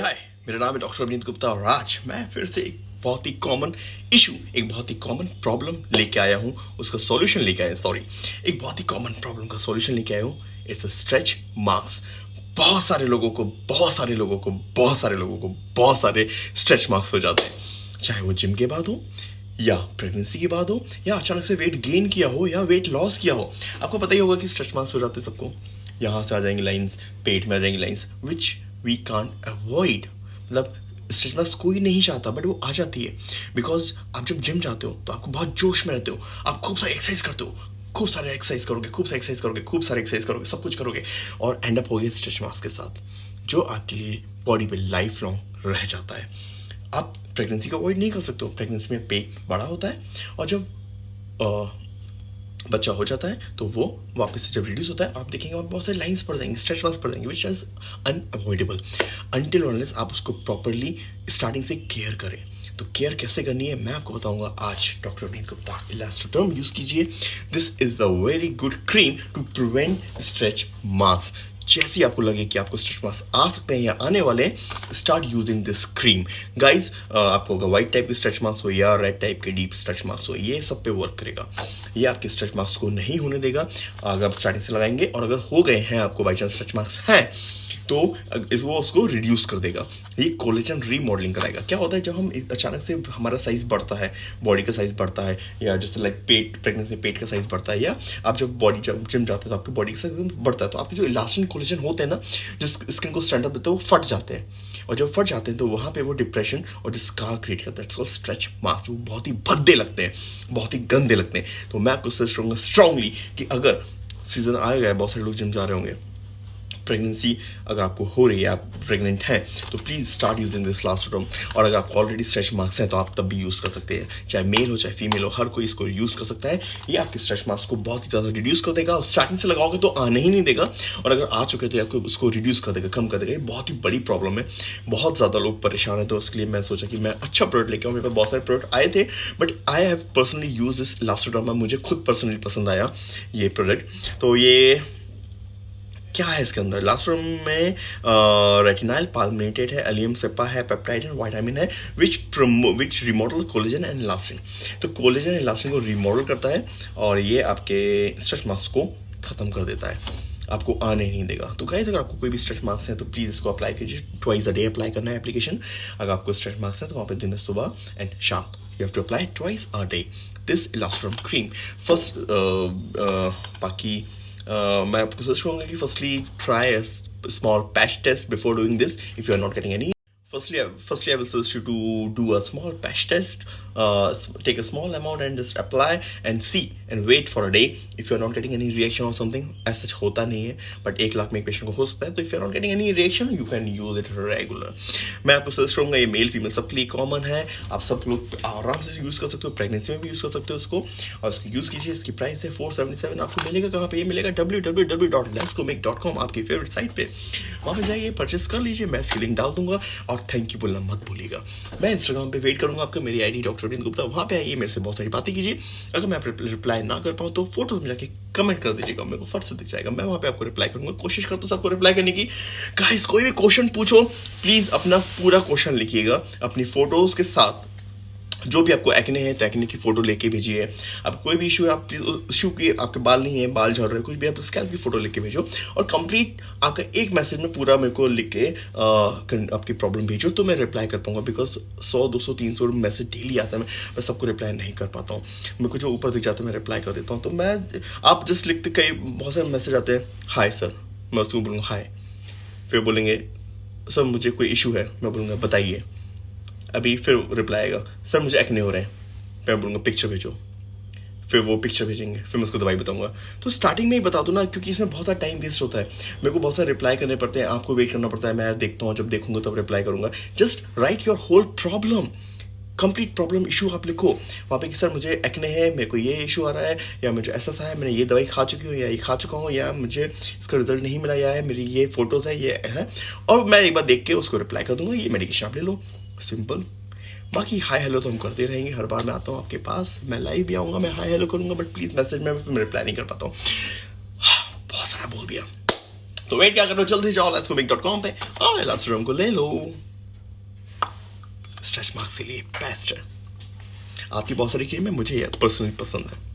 हाय मेरा नाम है डॉक्टर अभिनीत गुप्ता और आज मैं फिर से एक बहुत ही कॉमन इशू एक बहुत ही कॉमन प्रॉब्लम लेके आया हूँ। उसका सॉल्यूशन लेके आया सॉरी एक बहुत ही कॉमन प्रॉब्लम का सॉल्यूशन लेके आया हूँ। इट्स अ स्ट्रेच मार्क्स बहुत सारे लोगों को, बहुत सारे लोगों को, बहुत सारे लोगों को, बहुत सारे स्ट्रेच मार्क्स हो जाते हैं। चाहे वो जिम के बाद हो, या प्रेगनेंसी के बाद हो, या अचानक से वेट गेन किया हो, या वेट लॉस किया हो। आपको पता ही होगा कि स्ट्रेच मार्क्स हो जाते हैं सबको। यहाँ से आ जाएँगे लाइंस पेट में आ जाएँगी lines which we can avoid मतलब स्ट्रेच कोई नहीं चाहता बट वो आ जाती है। बिकॉज़ आप जब जिम जाते हो तो आपको बहुत जोश में रहते हो। आप खूब सारे एक्सरसाइज करते हो। खूब सारे एक्सरसाइज करोगे, खूब सारे एक्सरसाइज करोगे, खूब सारे एक्सरसाइज करोगे, सब कुछ करोगे और एंड अप हो गए स्ट्रेच मार्क्स के साथ, जो आपके लिए बॉडी पे लाइफ लॉन्ग रह जाता है। आप प्रेगनेंसी को अवॉइड नहीं कर सकते हो। प्रेगनेंसी में पेट बड़ा होता है और जब बच्चा हो जाता है तो वो वापस से जब रिड्यूस होता है, आप देखेंगे और बहुत सारे लाइंस पड़ जाएँगे स्ट्रेच मार्क्स पड़ जाएँगे which is unavoidable until unless आप उसको प्रॉपरली स्टार्टिंग से केयर करें. तो केयर कैसे करनी है, मैं आपको बताऊँगा आज doctor Avneet Gupta Elastoderm use कीजिए. This is a very good cream to prevent stretch marks जैसे आपको लगे कि आपको स्ट्रेच मार्क्स आ सकते हैं या आने वाले start using this cream guys आपको अगर व्हाइट टाइप के स्ट्रेच मार्क्स हो या रेड टाइप के डीप स्ट्रेच मार्क्स हो, ये सब पे वर्क करेगा। ये आपके स्ट्रेच मार्क्स को नहीं होने देगा। अगर आप स्टार्टिंग से लगाएँगे और अगर हो गए हैं, आपको बाई चांस स्ट्रेच मार्क्स हैं तो इस वो उसको रिड्यूस कर देगा। ये कोलेजन रीमॉडलिंग कराएगा। क्या होता है, जब हम अचानक से हमारा साइज़ बढ़ता है बॉडी का साइज़ बढ़ता है, या जैसे लाइक पेट प्रेगनेंसी पेट का साइज़ बढ़ता है, या आप जब बॉडी जब जिम जाते हो तो आपकी बॉडी का साइज़ बढ़ता है तो आपके जो इलास्टिन कोलेजन होते हैं ना, जो स्किन को स्टैंड अप देते हैं, वो फट जाते हैं। और जब फट जाते हैं तो वहाँ पे वो डिप्रेशन और जो स्कार क्रिएट करता है स्ट्रेच मार्क्स वो बहुत ही भद्दे लगते हैं, बहुत ही गंदे लगते हैं। तो मैं आपको सजेस्ट करूँगा स्ट्रांगली कि अगर सीज़न आएगा, बहुत सारे लोग जिम जा रहे होंगे प्रेगनेंसी अगर आपको हो रही है, आप प्रेग्नेंट हैं तो please start using this last Elastoderm और अगर आपको ऑलरेडी स्ट्रेच मार्क्स हैं तो आप तब भी यूज़ कर सकते हैं, चाहे मेल हो, चाहे फीमेल हो, हर कोई इसको यूज़ कर सकता है। ये आपके स्ट्रेच मार्क्स को बहुत ही ज़्यादा रिड्यूस कर देगा और स्टार्टिंग से लगाओगे तो आने ही नहीं देगा। और अगर आ चुके तो आपको उसको रिड्यूस कर देगा, कम कर देगा। ये बहुत ही बड़ी प्रॉब्लम है। बहुत ज़्यादा लोग परेशान है तो उसके लिए मैं सोचा कि मैं अच्छा प्रोडक्ट लेके आऊँ। मेरे पास बहुत सारे प्रोडक्ट आए थे but I have personally use this last Elastoderm मुझे खुद पर्सनली पसंद आया ये प्रोडक्ट तो ये क्या है इसके अंदर? लास्ट रूम में रेटिनाइल पालमिनेटेड है एलियम सेपा है पेप्टाइड एंड वाइटामिन है which which remodel collagen and elastin तो कोलेजन एंड इलास्टिन को रिमोडल करता है और ये आपके स्ट्रेच मार्क्स को ख़त्म कर देता है। आपको आने नहीं देगा। तो गाइस अगर आपको कोई भी स्ट्रेच मार्क्स है तो प्लीज़ इसको अप्लाई कीजिए। ट्वाइस अ डे अप्लाई करना है एप्लीकेशन अगर आपको स्ट्रेच मार्क्स है तो वहाँ पे दिन सुबह एंड शाम you have to apply twice a day this Elastoderm cream first बाकी uh, मैं आपको सजेस्ट करूँगा कि firstly try small patch test before doing this if you are not getting any firstly firstly i will suggest you to do a small patch test uh, take a small amount and just apply and see and wait for a day. If you're not getting any reaction or something as such hota nahi hai but एक लाख में एक patient को हो सकता है तो if you are not getting any reaction you can use it regular मैं आपको सजेस्ट करूँगा ये मेल फीमेल सबके लिए कॉमन है। आप सब लोग आराम से यूज़ कर सकते हो प्रेगनेंसी में भी यूज़ कर सकते हो उसको। और उसको यूज़ कीजिए इसकी प्राइस है फोर सेवेंटी सेवन आपको मिलेगा कहाँ पे? ये मिलेगा W W W dot Lesco dot com आपकी फेवरेट साइट पे। वहाँ पे जाइए परचेस कर लीजिए मैं इसकी लिंक डाल दूँगा। और थैंक यू बोलना मत भूलिएगा। मैं इंस्टाग्राम पे वेट करूँगा आपका, मेरी आईडी डॉक्टर अरविंद गुप्ता, वहाँ पे आइए, मेरे से बहुत सारी बातें कीजिए। अगर मैं रिप्लाई ना कर पाऊँ तो फ़ोटोज़ में जाके कमेंट कर दीजिएगा मेरे को फट से दिख जाएगा। मैं वहाँ पे आपको रिप्लाई करूँगा। कोशिश करता हूँ सबको रिप्लाई करने की। गाइस कोई भी क्वेश्चन पूछो प्लीज़ अपना पूरा क्वेश्चन लिखिएगा। अपनी फ़ोटोज़ के साथ जो भी आपको एक्ने है तो एक्ने की फ़ोटो लेके भेजिए। अब कोई भी इशू है, आप इशू की, आपके बाल नहीं है, बाल झड़ रहे कुछ भी आप स्कैल्प की फ़ोटो लेके भेजो और कंप्लीट आपका एक मैसेज में पूरा मेरे को लिख के आपकी प्रॉब्लम भेजो तो मैं रिप्लाई कर पाऊँगा बिकॉज़ सौ, दो सौ, तीन सौ मैसेज डेली आता है, मैं मैं सबको रिप्लाई नहीं कर पाता हूँ। मेरे को जो ऊपर दिख जाता है, मैं रिप्लाई कर देता हूँ। तो मैं, आप जस्ट लिखते कई, बहुत सारे मैसेज आते हैं हाय सर मैं उसको बोलूँगा हाय फिर बोलेंगे सर मुझे कोई इशू है, मैं बोलूँगा, बताइए। अभी फिर रिप्लाई आएगा, सर, मुझे एक्ने हो रहे हैं। मैं बोलूँगा पिक्चर भेजो। फिर वो पिक्चर भेजेंगे, फिर मैं उसको दवाई बताऊँगा। तो स्टार्टिंग में ही बता दो ना, क्योंकि इसमें बहुत सारा टाइम वेस्ट होता है। मेरे को बहुत सारे रिप्लाई करने पड़ते हैं, आपको वेट करना पड़ता है, मैं देखता हूँ, जब देखूँगा तब रिप्लाई करूँगा। Just write your whole problem complete problem issue आप लिखो। वहाँ पे कि, सर, मुझे एक्ने है, मेरे को ये इशू आ रहा है, या मुझे ऐसा सा है, मैंने ये दवाई खा चुकी हूँ, या ये खा चुका हूँ, या मुझे इसका रिज़ल्ट नहीं मिला, या है मेरी ये फ़ोटोज़ है, ये है। और मैं एक बार देख के उसको रिप्लाई कर दूँगा, ये मेडिकेशन आप ले लो। सिंपल। बाकी हाय हेलो तो हम करते रहेंगे हर बार मैं आता हूँ आपके पास मैं लाइव भी आऊँगा मैं हाय हेलो करूँगा बट प्लीज़ मैसेज में मैं रिप्लाई नहीं कर पाता हूँ। हाँ, बहुत सारा बोल दिया। तो वेट क्या करो जल्दी जाओ लेट्स डॉट कॉम पे। और एलास को ले लो। स्ट्रेच मार्क्स के लिए बेस्ट है। आपकी बहुत सारी क्रीमें मुझे पर्सनली पसंद है।